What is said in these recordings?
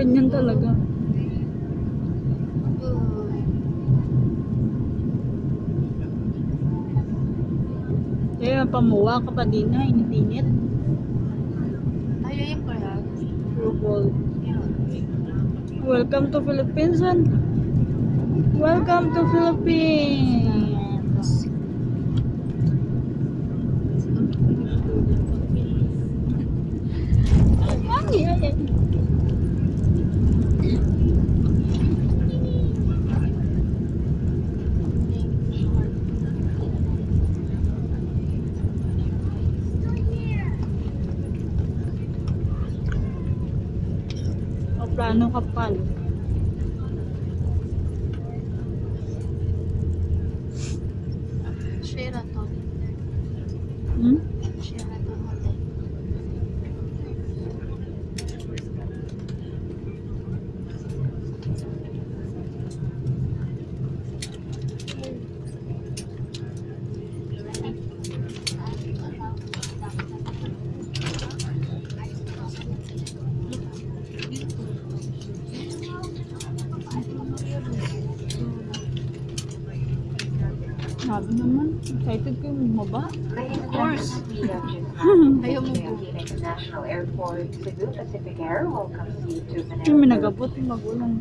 Ganyan talaga. Eh, pamuwa ka pa din na, init-init. Ayaw yung kaya. Rupol. Welcome to Philippines, man. Welcome to Philippines. Plano kapal. Sheraton. Hmm? Sabi naman, excited kayo bumaba. Of course. Ayaw mo po. International Airport, Cebu Pacific Air welcomes you to Yung Manila. minagabot yung magulang.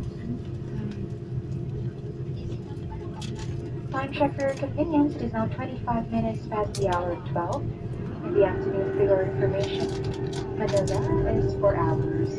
Time check for your convenience. It is now 25 minutes past the hour of 12. In the afternoon, for your information, Manila is 4 hours